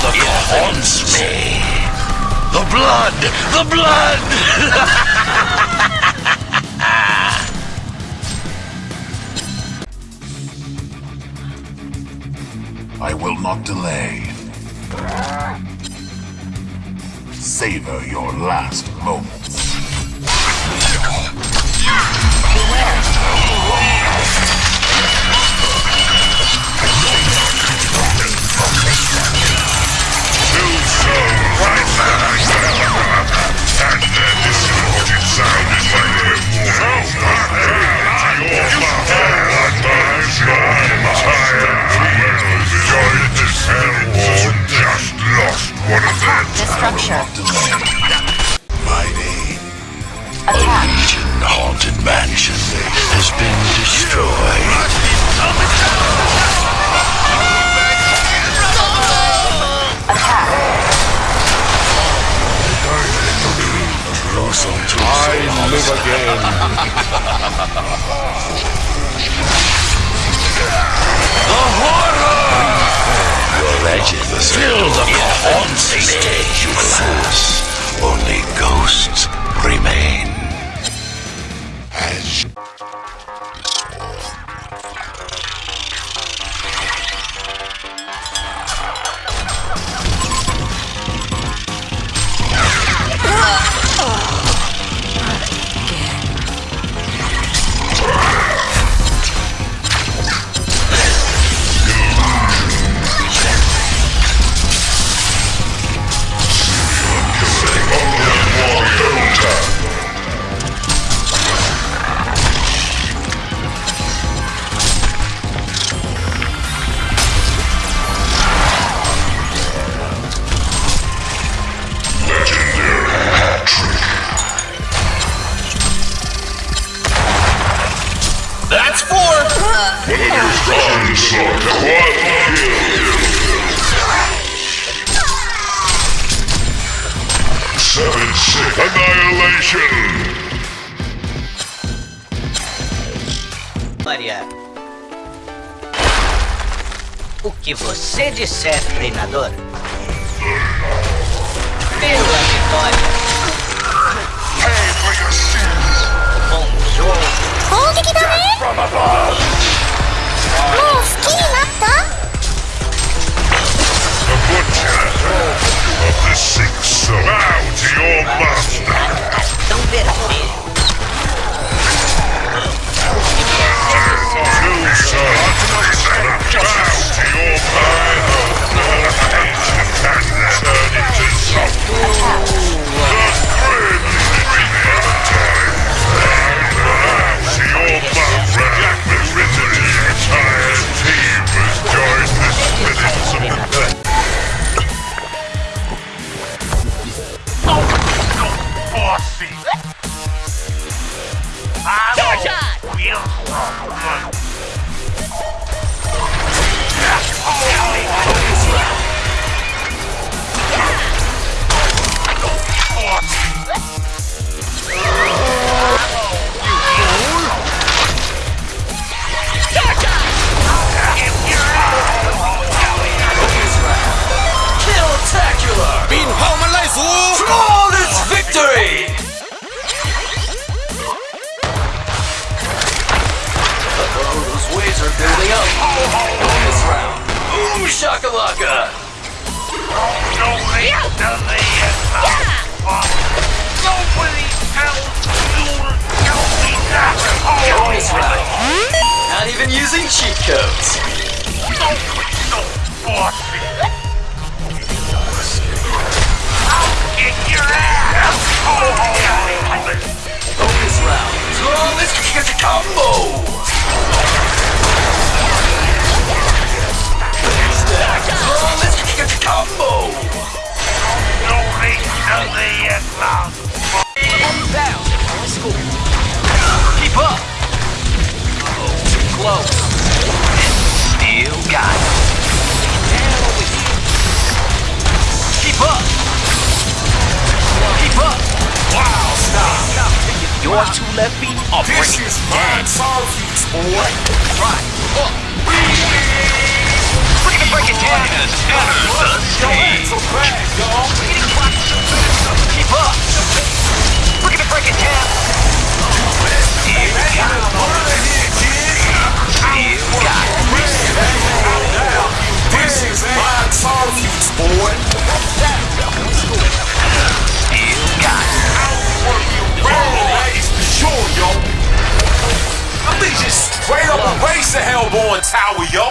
fill the haunts me. The blood! The blood! I will not delay. Savor your last moments. Sound live again. Your legends fill the haunts me, you fools. Only ghosts Seven Maria. O que você disser, treinador? Pela vitória! Pay for! Assim. Bom jogo! Onde que tá The butcher of the six to your. Shakalaka! Not even using cheat codes. Bonus round. Flawless kick combo! Your two left feet are breaking is down. solitudes, boy. Right. Up. Look at me break it down. Y'all. Tower, yo.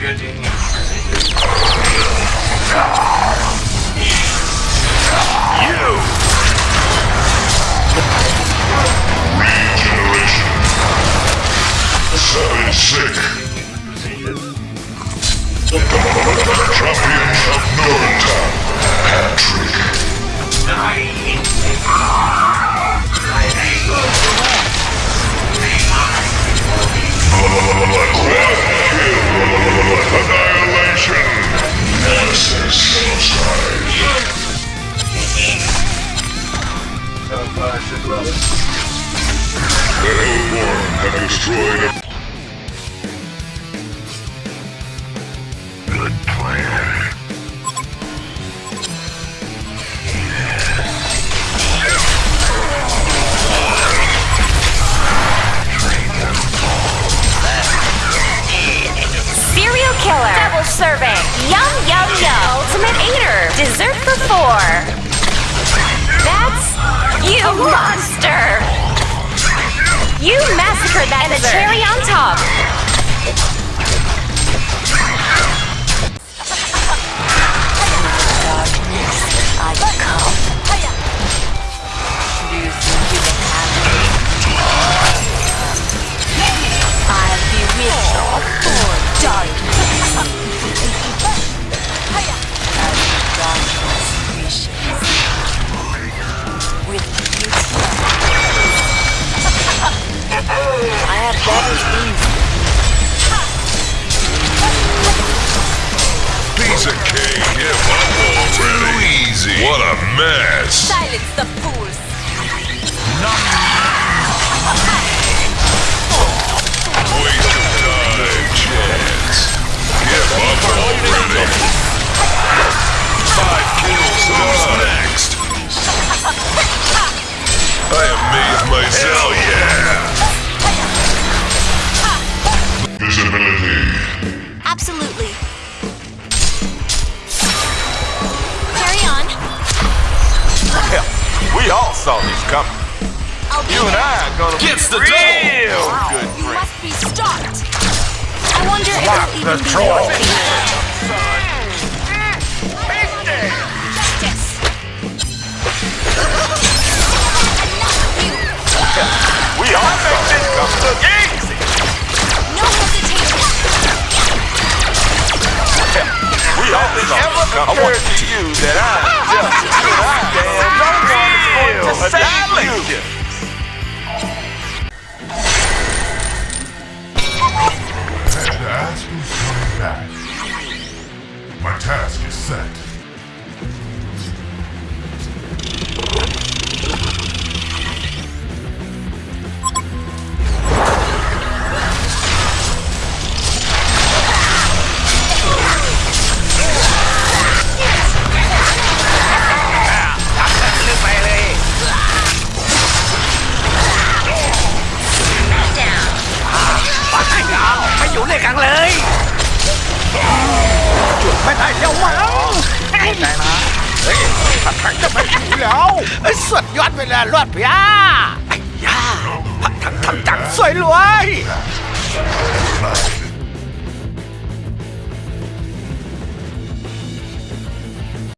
Building. You! Regeneration. Seven sick. The Hellborn have destroyed killer. Double serving. Yum, yum, yum. Ultimate eater. Dessert for four. That's you, monster. You massacred that and a cherry on top. Piece of up already. easy. What a mess. Silence the fools. We all saw this coming. You and I are gonna Gets the real double. good You friends. must be stopped. I wonder if Lock it'll the even be drawer. worth the Justice. Enough, you. We all this coming. Easy. No hesitation. We all saw this coming. I want to you that I'm just too damn no one ไม่ได้แล้วมั้งใจนะเฮ้ยผัดไทยจะไม่ถึงแล้วเอ้ยสุดยอดไปเลยรอดพี่อาไอ้ย่าผัดทั้งทำจังสวยรวย Like